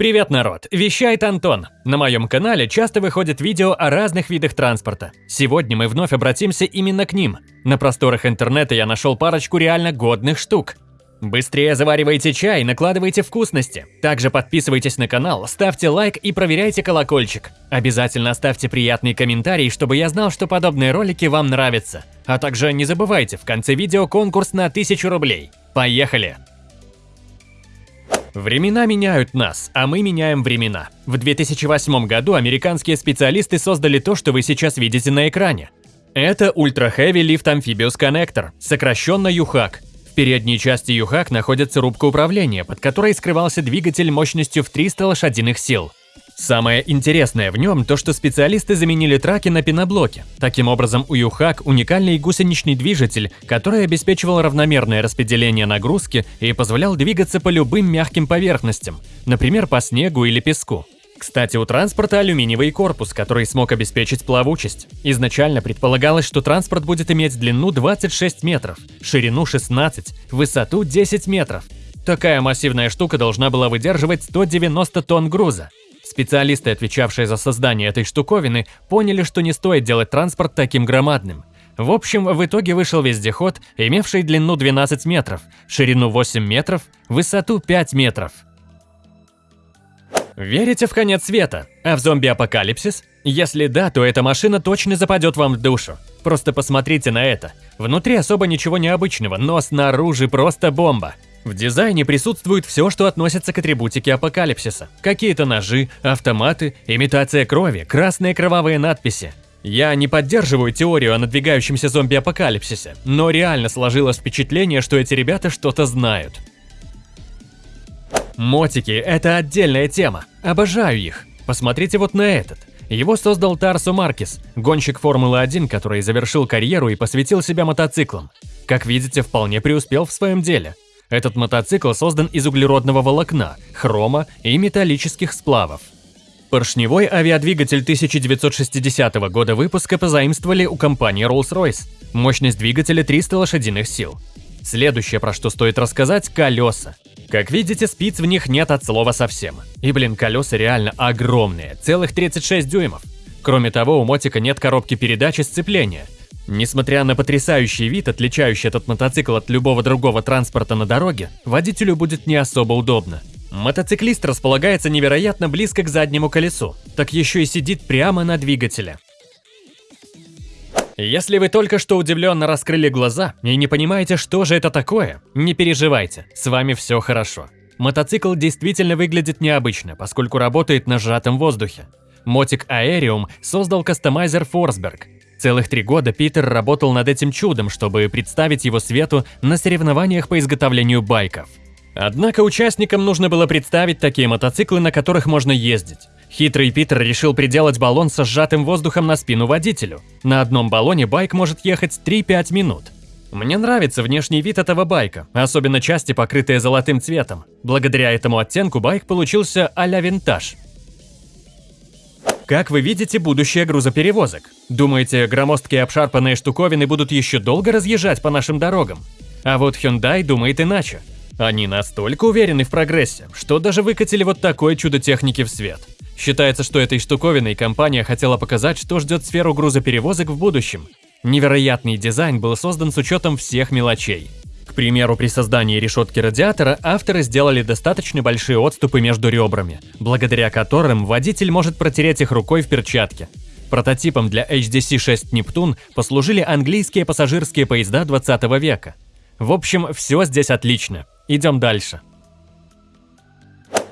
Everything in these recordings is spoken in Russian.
Привет, народ! Вещает Антон. На моем канале часто выходят видео о разных видах транспорта. Сегодня мы вновь обратимся именно к ним. На просторах интернета я нашел парочку реально годных штук. Быстрее заваривайте чай, накладывайте вкусности. Также подписывайтесь на канал, ставьте лайк и проверяйте колокольчик. Обязательно оставьте приятный комментарий, чтобы я знал, что подобные ролики вам нравятся. А также не забывайте, в конце видео конкурс на 1000 рублей. Поехали! Времена меняют нас, а мы меняем времена. В 2008 году американские специалисты создали то, что вы сейчас видите на экране. Это Ultra Heavy Lift Amphibious Connector, сокращенно UHAC. В передней части UHAC находится рубка управления, под которой скрывался двигатель мощностью в 300 лошадиных сил. Самое интересное в нем то, что специалисты заменили траки на пеноблоки. Таким образом, у Юхак уникальный гусеничный движитель, который обеспечивал равномерное распределение нагрузки и позволял двигаться по любым мягким поверхностям, например, по снегу или песку. Кстати, у транспорта алюминиевый корпус, который смог обеспечить плавучесть. Изначально предполагалось, что транспорт будет иметь длину 26 метров, ширину 16, высоту 10 метров. Такая массивная штука должна была выдерживать 190 тонн груза. Специалисты, отвечавшие за создание этой штуковины, поняли, что не стоит делать транспорт таким громадным. В общем, в итоге вышел вездеход, имевший длину 12 метров, ширину 8 метров, высоту 5 метров. Верите в конец света? А в зомби-апокалипсис? Если да, то эта машина точно западет вам в душу. Просто посмотрите на это. Внутри особо ничего необычного, но снаружи просто бомба. В дизайне присутствует все, что относится к атрибутике апокалипсиса. Какие-то ножи, автоматы, имитация крови, красные кровавые надписи. Я не поддерживаю теорию о надвигающемся зомби-апокалипсисе, но реально сложилось впечатление, что эти ребята что-то знают. Мотики – это отдельная тема. Обожаю их. Посмотрите вот на этот. Его создал Тарсо Маркис, гонщик Формулы-1, который завершил карьеру и посвятил себя мотоциклам. Как видите, вполне преуспел в своем деле. Этот мотоцикл создан из углеродного волокна, хрома и металлических сплавов. Поршневой авиадвигатель 1960 года выпуска позаимствовали у компании Rolls-Royce. Мощность двигателя 300 лошадиных сил. Следующее, про что стоит рассказать – колеса. Как видите, спиц в них нет от слова совсем. И, блин, колеса реально огромные, целых 36 дюймов. Кроме того, у мотика нет коробки передач и сцепления – Несмотря на потрясающий вид, отличающий этот мотоцикл от любого другого транспорта на дороге, водителю будет не особо удобно. Мотоциклист располагается невероятно близко к заднему колесу, так еще и сидит прямо на двигателе. Если вы только что удивленно раскрыли глаза и не понимаете, что же это такое, не переживайте, с вами все хорошо. Мотоцикл действительно выглядит необычно, поскольку работает на сжатом воздухе. Мотик Aerium создал кастомайзер Forsberg, Целых три года Питер работал над этим чудом, чтобы представить его свету на соревнованиях по изготовлению байков. Однако участникам нужно было представить такие мотоциклы, на которых можно ездить. Хитрый Питер решил приделать баллон со сжатым воздухом на спину водителю. На одном баллоне байк может ехать 3-5 минут. Мне нравится внешний вид этого байка, особенно части, покрытые золотым цветом. Благодаря этому оттенку байк получился а-ля винтаж. Как вы видите будущее грузоперевозок? Думаете, громоздкие обшарпанные штуковины будут еще долго разъезжать по нашим дорогам? А вот Hyundai думает иначе. Они настолько уверены в прогрессе, что даже выкатили вот такое чудо техники в свет. Считается, что этой штуковиной компания хотела показать, что ждет сферу грузоперевозок в будущем. Невероятный дизайн был создан с учетом всех мелочей. К примеру, при создании решетки радиатора авторы сделали достаточно большие отступы между ребрами, благодаря которым водитель может протереть их рукой в перчатке. Прототипом для HDC-6 Нептун послужили английские пассажирские поезда 20 века. В общем, все здесь отлично. Идем дальше.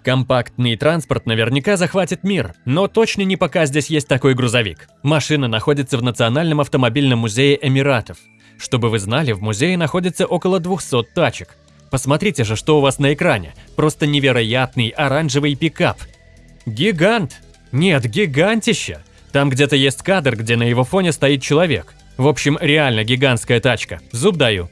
Компактный транспорт наверняка захватит мир, но точно не пока здесь есть такой грузовик. Машина находится в Национальном автомобильном музее Эмиратов. Чтобы вы знали, в музее находится около 200 тачек. Посмотрите же, что у вас на экране. Просто невероятный оранжевый пикап. Гигант! Нет, гигантище! Там где-то есть кадр, где на его фоне стоит человек. В общем, реально гигантская тачка. Зуб даю.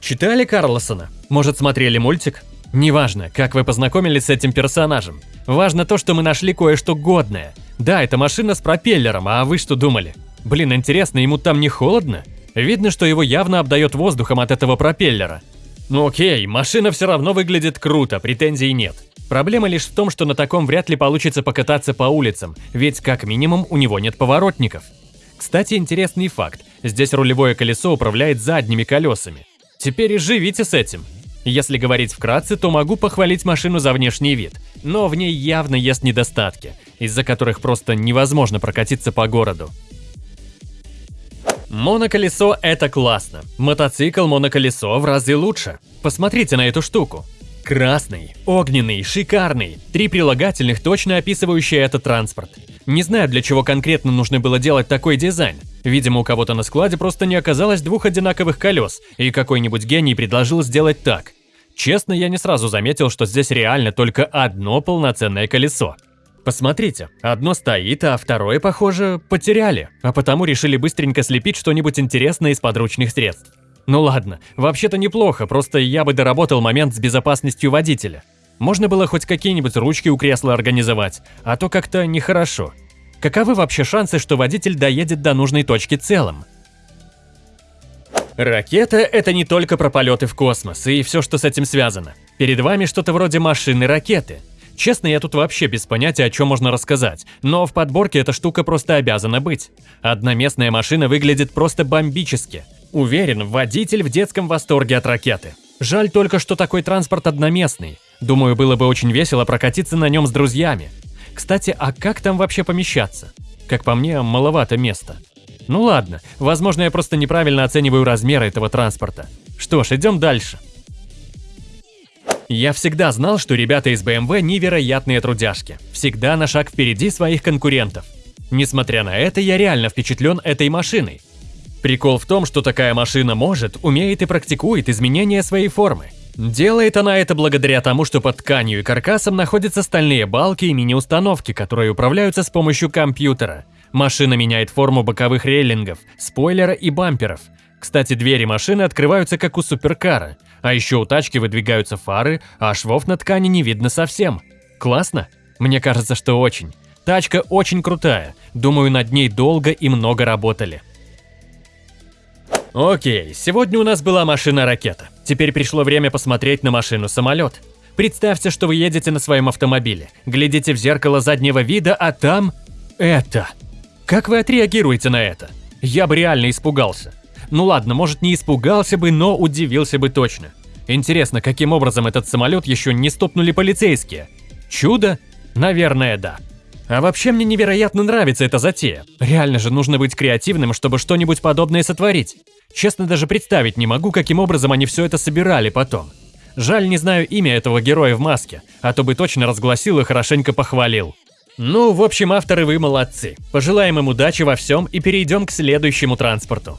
Читали Карлосона? Может, смотрели мультик? Неважно, как вы познакомились с этим персонажем. Важно то, что мы нашли кое-что годное. Да, это машина с пропеллером, а вы что думали? Блин, интересно, ему там не холодно? Видно, что его явно обдает воздухом от этого пропеллера. Ну окей, машина все равно выглядит круто, претензий нет. Проблема лишь в том, что на таком вряд ли получится покататься по улицам, ведь как минимум у него нет поворотников. Кстати, интересный факт. Здесь рулевое колесо управляет задними колесами. Теперь и живите с этим. Если говорить вкратце, то могу похвалить машину за внешний вид, но в ней явно есть недостатки, из-за которых просто невозможно прокатиться по городу. Моноколесо – это классно. Мотоцикл моноколесо в разы лучше. Посмотрите на эту штуку. Красный, огненный, шикарный. Три прилагательных, точно описывающие этот транспорт. Не знаю, для чего конкретно нужно было делать такой дизайн. Видимо, у кого-то на складе просто не оказалось двух одинаковых колес, и какой-нибудь гений предложил сделать так. Честно, я не сразу заметил, что здесь реально только одно полноценное колесо. Посмотрите, одно стоит, а второе, похоже, потеряли, а потому решили быстренько слепить что-нибудь интересное из подручных средств. Ну ладно, вообще-то неплохо, просто я бы доработал момент с безопасностью водителя. Можно было хоть какие-нибудь ручки у кресла организовать, а то как-то нехорошо. Каковы вообще шансы, что водитель доедет до нужной точки целым? Ракета – это не только про полеты в космос и все, что с этим связано. Перед вами что-то вроде машины-ракеты. Честно, я тут вообще без понятия, о чем можно рассказать, но в подборке эта штука просто обязана быть. Одноместная машина выглядит просто бомбически – Уверен, водитель в детском восторге от ракеты. Жаль только, что такой транспорт одноместный. Думаю, было бы очень весело прокатиться на нем с друзьями. Кстати, а как там вообще помещаться? Как по мне, маловато места. Ну ладно, возможно, я просто неправильно оцениваю размеры этого транспорта. Что ж, идем дальше. Я всегда знал, что ребята из BMW невероятные трудяжки. Всегда на шаг впереди своих конкурентов. Несмотря на это, я реально впечатлен этой машиной. Прикол в том, что такая машина может, умеет и практикует изменения своей формы. Делает она это благодаря тому, что под тканью и каркасом находятся стальные балки и мини-установки, которые управляются с помощью компьютера. Машина меняет форму боковых рейлингов, спойлера и бамперов. Кстати, двери машины открываются как у суперкара, а еще у тачки выдвигаются фары, а швов на ткани не видно совсем. Классно? Мне кажется, что очень. Тачка очень крутая, думаю, над ней долго и много работали. Окей, сегодня у нас была машина-ракета. Теперь пришло время посмотреть на машину-самолет. Представьте, что вы едете на своем автомобиле, глядите в зеркало заднего вида, а там... это. Как вы отреагируете на это? Я бы реально испугался. Ну ладно, может не испугался бы, но удивился бы точно. Интересно, каким образом этот самолет еще не стопнули полицейские? Чудо? Наверное, да. А вообще мне невероятно нравится эта затея. Реально же нужно быть креативным, чтобы что-нибудь подобное сотворить. Честно, даже представить не могу, каким образом они все это собирали потом. Жаль, не знаю имя этого героя в маске, а то бы точно разгласил и хорошенько похвалил. Ну, в общем, авторы вы молодцы. Пожелаем им удачи во всем и перейдем к следующему транспорту.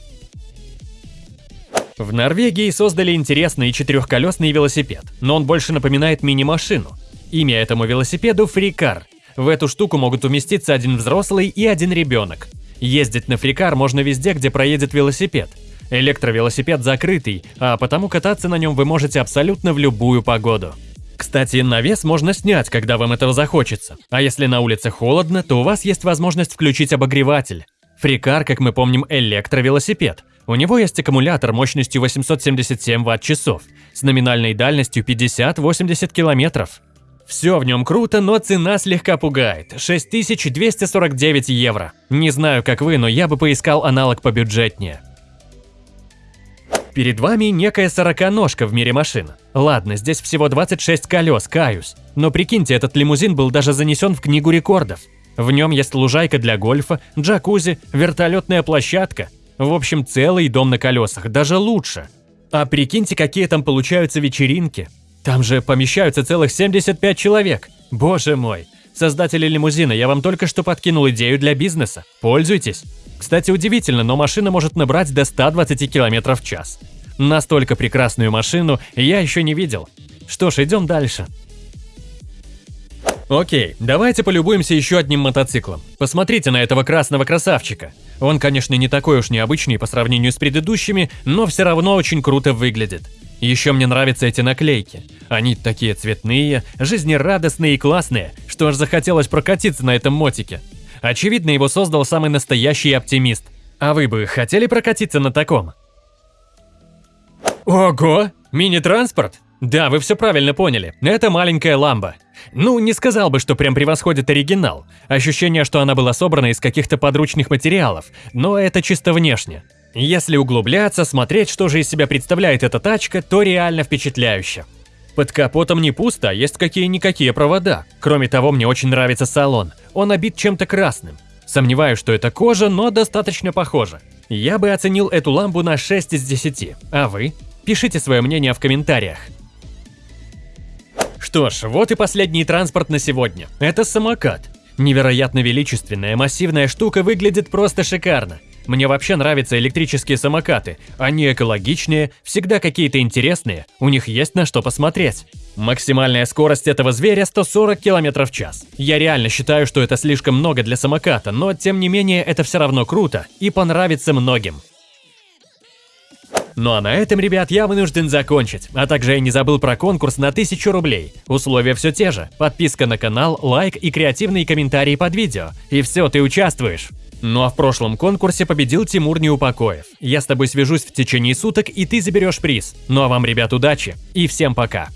В Норвегии создали интересный четырехколесный велосипед, но он больше напоминает мини-машину. Имя этому велосипеду – фрикар. В эту штуку могут уместиться один взрослый и один ребенок. Ездить на фрикар можно везде, где проедет велосипед – Электровелосипед закрытый, а потому кататься на нем вы можете абсолютно в любую погоду. Кстати, навес можно снять, когда вам этого захочется. А если на улице холодно, то у вас есть возможность включить обогреватель. Фрикар, как мы помним, электровелосипед. У него есть аккумулятор мощностью 877 Вт-часов с номинальной дальностью 50-80 километров. Все в нем круто, но цена слегка пугает – 6249 евро. Не знаю, как вы, но я бы поискал аналог побюджетнее. Перед вами некая сороконожка в мире машин. Ладно, здесь всего 26 колес, каюсь. Но прикиньте, этот лимузин был даже занесен в книгу рекордов. В нем есть лужайка для гольфа, джакузи, вертолетная площадка. В общем, целый дом на колесах, даже лучше. А прикиньте, какие там получаются вечеринки. Там же помещаются целых 75 человек. Боже мой. Создатели лимузина, я вам только что подкинул идею для бизнеса. Пользуйтесь. Кстати, удивительно, но машина может набрать до 120 км в час. Настолько прекрасную машину я еще не видел. Что ж, идем дальше. Окей, давайте полюбуемся еще одним мотоциклом. Посмотрите на этого красного красавчика. Он, конечно, не такой уж необычный по сравнению с предыдущими, но все равно очень круто выглядит. Еще мне нравятся эти наклейки. Они такие цветные, жизнерадостные и классные, что аж захотелось прокатиться на этом мотике. Очевидно, его создал самый настоящий оптимист. А вы бы хотели прокатиться на таком? Ого! Мини-транспорт? Да, вы все правильно поняли. Это маленькая ламба. Ну, не сказал бы, что прям превосходит оригинал. Ощущение, что она была собрана из каких-то подручных материалов, но это чисто внешне. Если углубляться, смотреть, что же из себя представляет эта тачка, то реально впечатляюще. Под капотом не пусто, а есть какие-никакие провода. Кроме того, мне очень нравится салон. Он обит чем-то красным. Сомневаюсь, что это кожа, но достаточно похоже. Я бы оценил эту лампу на 6 из 10. А вы? Пишите свое мнение в комментариях. Что ж, вот и последний транспорт на сегодня. Это самокат. Невероятно величественная, массивная штука выглядит просто шикарно. Мне вообще нравятся электрические самокаты. Они экологичнее, всегда какие-то интересные, у них есть на что посмотреть. Максимальная скорость этого зверя 140 км в час. Я реально считаю, что это слишком много для самоката, но тем не менее это все равно круто и понравится многим. Ну а на этом, ребят, я вынужден закончить. А также я не забыл про конкурс на 1000 рублей. Условия все те же. Подписка на канал, лайк и креативные комментарии под видео. И все, ты участвуешь. Ну а в прошлом конкурсе победил Тимур Неупокоев. Я с тобой свяжусь в течение суток, и ты заберешь приз. Ну а вам, ребят, удачи и всем пока.